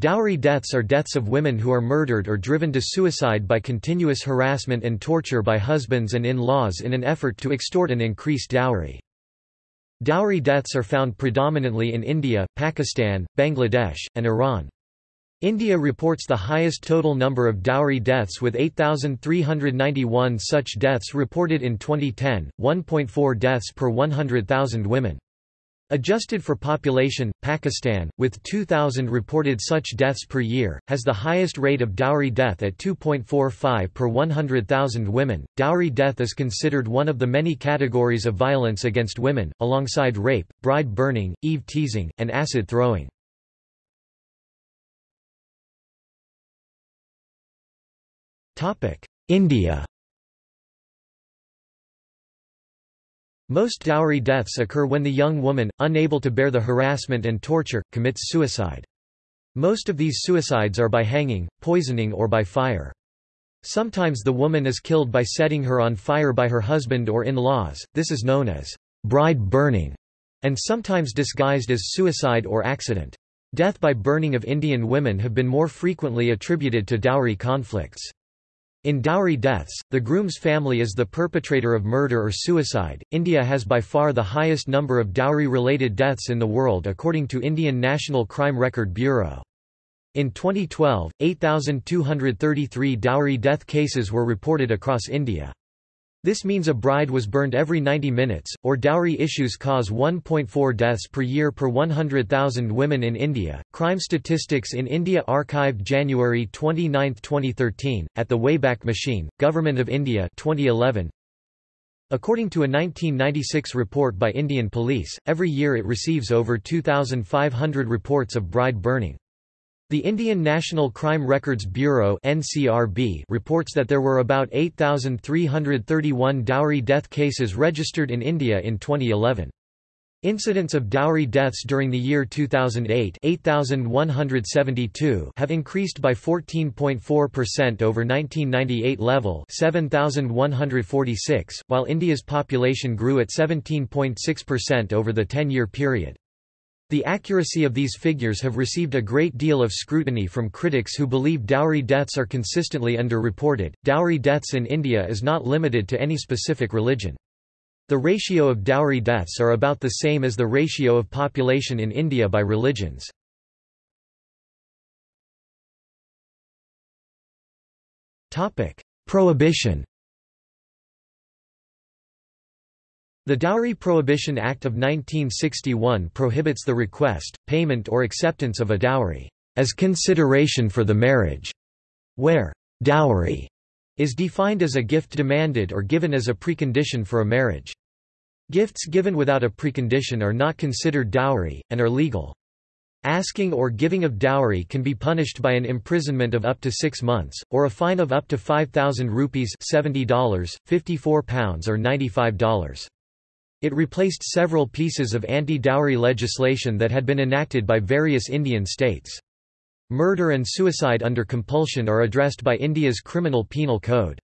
Dowry deaths are deaths of women who are murdered or driven to suicide by continuous harassment and torture by husbands and in-laws in an effort to extort an increased dowry. Dowry deaths are found predominantly in India, Pakistan, Bangladesh, and Iran. India reports the highest total number of dowry deaths with 8,391 such deaths reported in 2010, 1.4 deaths per 100,000 women. Adjusted for population, Pakistan, with 2,000 reported such deaths per year, has the highest rate of dowry death at 2.45 per 100,000 women. Dowry death is considered one of the many categories of violence against women, alongside rape, bride burning, eve teasing, and acid throwing. India Most dowry deaths occur when the young woman, unable to bear the harassment and torture, commits suicide. Most of these suicides are by hanging, poisoning or by fire. Sometimes the woman is killed by setting her on fire by her husband or in-laws, this is known as bride burning, and sometimes disguised as suicide or accident. Death by burning of Indian women have been more frequently attributed to dowry conflicts. In dowry deaths, the groom's family is the perpetrator of murder or suicide. India has by far the highest number of dowry related deaths in the world according to Indian National Crime Record Bureau. In 2012, 8,233 dowry death cases were reported across India. This means a bride was burned every 90 minutes, or dowry issues cause 1.4 deaths per year per 100,000 women in India. Crime Statistics in India archived January 29, 2013, at the Wayback Machine, Government of India 2011. According to a 1996 report by Indian Police, every year it receives over 2,500 reports of bride burning. The Indian National Crime Records Bureau (NCRB) reports that there were about 8,331 dowry death cases registered in India in 2011. Incidents of dowry deaths during the year 2008 8,172 have increased by 14.4% over 1998 level 7,146, while India's population grew at 17.6% over the 10-year period. The accuracy of these figures have received a great deal of scrutiny from critics who believe dowry deaths are consistently underreported. Dowry deaths in India is not limited to any specific religion. The ratio of dowry deaths are about the same as the ratio of population in India by religions. Topic: Prohibition The Dowry Prohibition Act of 1961 prohibits the request, payment or acceptance of a dowry as consideration for the marriage, where dowry is defined as a gift demanded or given as a precondition for a marriage. Gifts given without a precondition are not considered dowry, and are legal. Asking or giving of dowry can be punished by an imprisonment of up to six months, or a fine of up to 5,000 rupees $70, £54 or $95. It replaced several pieces of anti-dowry legislation that had been enacted by various Indian states. Murder and suicide under compulsion are addressed by India's Criminal Penal Code.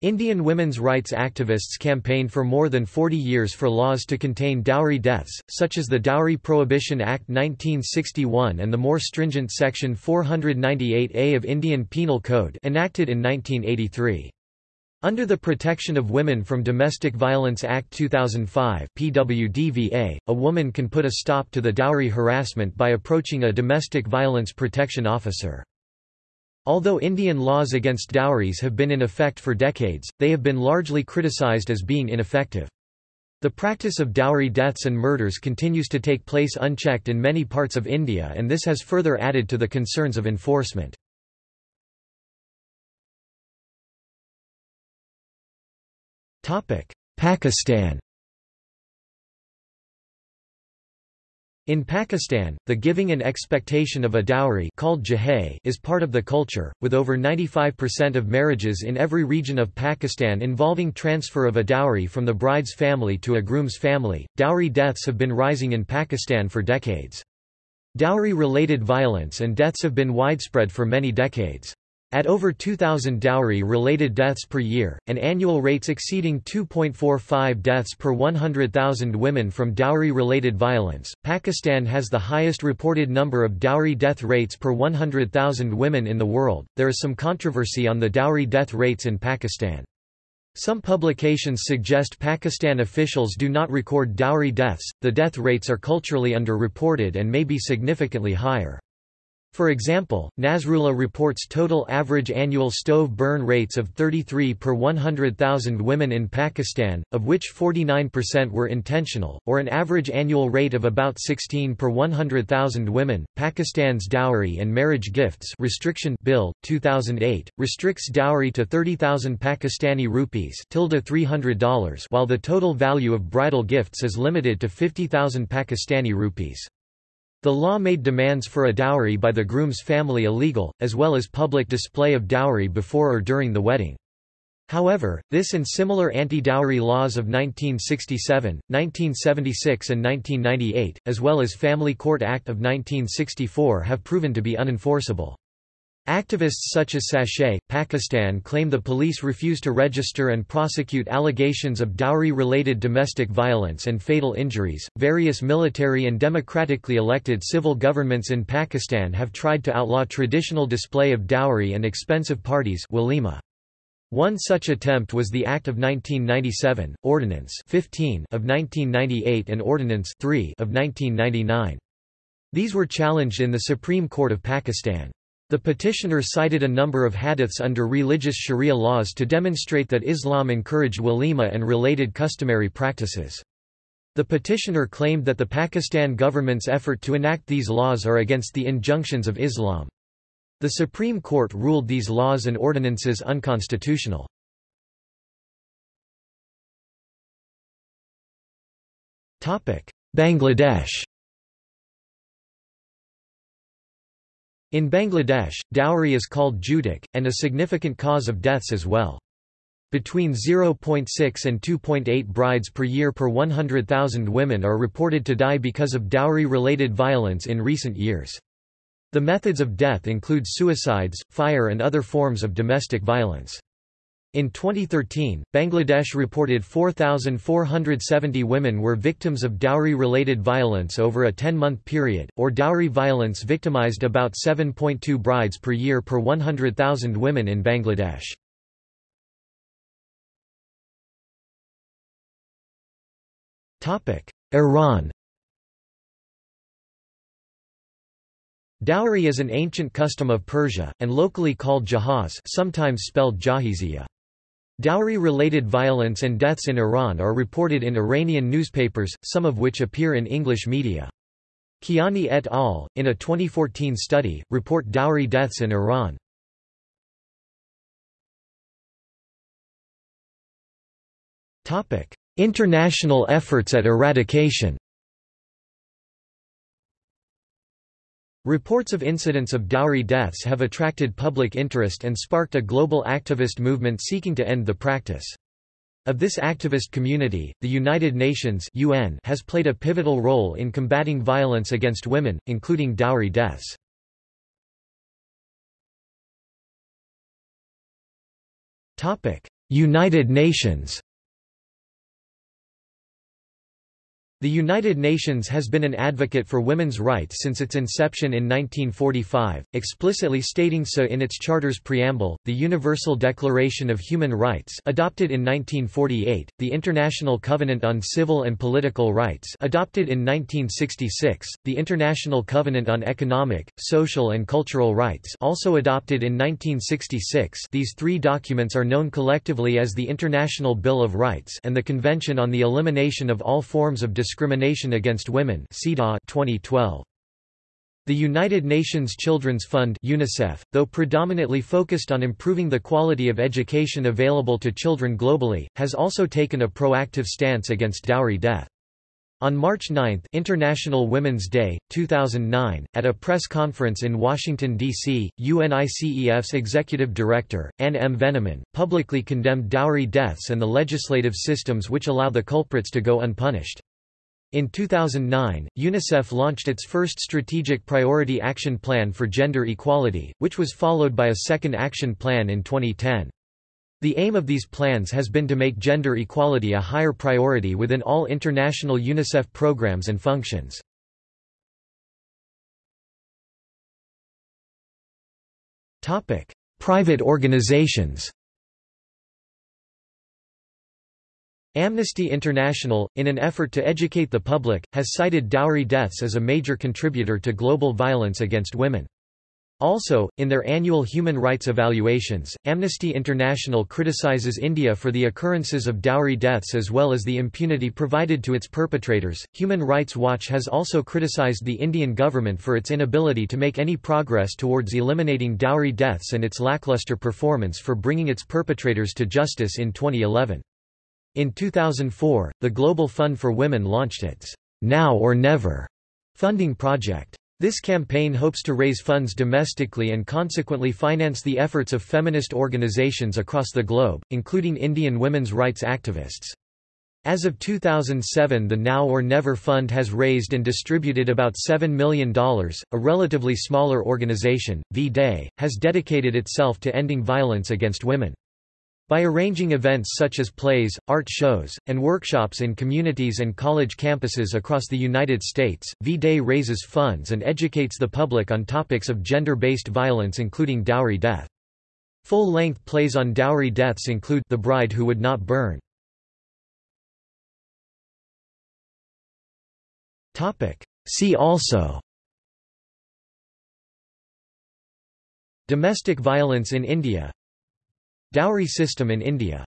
Indian women's rights activists campaigned for more than 40 years for laws to contain dowry deaths, such as the Dowry Prohibition Act 1961 and the more stringent Section 498A of Indian Penal Code enacted in 1983. Under the Protection of Women from Domestic Violence Act 2005 PWDVA, a woman can put a stop to the dowry harassment by approaching a domestic violence protection officer. Although Indian laws against dowries have been in effect for decades, they have been largely criticized as being ineffective. The practice of dowry deaths and murders continues to take place unchecked in many parts of India and this has further added to the concerns of enforcement. Pakistan In Pakistan, the giving and expectation of a dowry called jahay is part of the culture, with over 95% of marriages in every region of Pakistan involving transfer of a dowry from the bride's family to a groom's family. Dowry deaths have been rising in Pakistan for decades. Dowry-related violence and deaths have been widespread for many decades. At over 2,000 dowry-related deaths per year, and annual rates exceeding 2.45 deaths per 100,000 women from dowry-related violence, Pakistan has the highest reported number of dowry death rates per 100,000 women in the world. There is some controversy on the dowry death rates in Pakistan. Some publications suggest Pakistan officials do not record dowry deaths, the death rates are culturally underreported and may be significantly higher. For example, Nasrullah reports total average annual stove burn rates of 33 per 100,000 women in Pakistan, of which 49% were intentional, or an average annual rate of about 16 per 100,000 women. Pakistan's Dowry and Marriage Gifts Restriction Bill 2008 restricts dowry to 30,000 Pakistani rupees $300 while the total value of bridal gifts is limited to 50,000 Pakistani rupees. The law made demands for a dowry by the groom's family illegal, as well as public display of dowry before or during the wedding. However, this and similar anti-dowry laws of 1967, 1976 and 1998, as well as Family Court Act of 1964 have proven to be unenforceable. Activists such as Sachet, Pakistan claim the police refuse to register and prosecute allegations of dowry related domestic violence and fatal injuries. Various military and democratically elected civil governments in Pakistan have tried to outlaw traditional display of dowry and expensive parties walima. One such attempt was the Act of 1997, Ordinance 15 of 1998 and Ordinance 3 of 1999. These were challenged in the Supreme Court of Pakistan. The petitioner cited a number of hadiths under religious sharia laws to demonstrate that Islam encouraged walima and related customary practices. The petitioner claimed that the Pakistan government's effort to enact these laws are against the injunctions of Islam. The Supreme Court ruled these laws and ordinances unconstitutional. Bangladesh In Bangladesh, dowry is called judak, and a significant cause of deaths as well. Between 0.6 and 2.8 brides per year per 100,000 women are reported to die because of dowry-related violence in recent years. The methods of death include suicides, fire and other forms of domestic violence. In 2013, Bangladesh reported 4,470 women were victims of dowry-related violence over a 10-month period, or dowry violence victimized about 7.2 brides per year per 100,000 women in Bangladesh. Iran Dowry is an ancient custom of Persia, and locally called jahaz sometimes spelled jahiziyah. Dowry-related violence and deaths in Iran are reported in Iranian newspapers, some of which appear in English media. Kiani et al., in a 2014 study, report dowry deaths in Iran. International efforts at eradication Reports of incidents of dowry deaths have attracted public interest and sparked a global activist movement seeking to end the practice. Of this activist community, the United Nations UN has played a pivotal role in combating violence against women, including dowry deaths. United Nations The United Nations has been an advocate for women's rights since its inception in 1945, explicitly stating so in its charter's preamble, the Universal Declaration of Human Rights adopted in 1948, the International Covenant on Civil and Political Rights adopted in 1966, the International Covenant on Economic, Social and Cultural Rights also adopted in 1966 these three documents are known collectively as the International Bill of Rights and the Convention on the Elimination of All Forms of Discrimination Against Women 2012. The United Nations Children's Fund UNICEF, though predominantly focused on improving the quality of education available to children globally, has also taken a proactive stance against dowry death. On March 9 International Women's Day, 2009, at a press conference in Washington, D.C., UNICEF's executive director, Ann M. Veneman, publicly condemned dowry deaths and the legislative systems which allow the culprits to go unpunished. In 2009, UNICEF launched its first Strategic Priority Action Plan for Gender Equality, which was followed by a second action plan in 2010. The aim of these plans has been to make gender equality a higher priority within all international UNICEF programs and functions. Private organizations Amnesty International, in an effort to educate the public, has cited dowry deaths as a major contributor to global violence against women. Also, in their annual human rights evaluations, Amnesty International criticizes India for the occurrences of dowry deaths as well as the impunity provided to its perpetrators. Human Rights Watch has also criticized the Indian government for its inability to make any progress towards eliminating dowry deaths and its lackluster performance for bringing its perpetrators to justice in 2011. In 2004, the Global Fund for Women launched its Now or Never funding project. This campaign hopes to raise funds domestically and consequently finance the efforts of feminist organizations across the globe, including Indian women's rights activists. As of 2007 the Now or Never Fund has raised and distributed about $7 million. A relatively smaller organization, V-Day, has dedicated itself to ending violence against women. By arranging events such as plays, art shows, and workshops in communities and college campuses across the United States, V-Day raises funds and educates the public on topics of gender-based violence including dowry death. Full-length plays on dowry deaths include The Bride Who Would Not Burn. See also Domestic violence in India Dowry system in India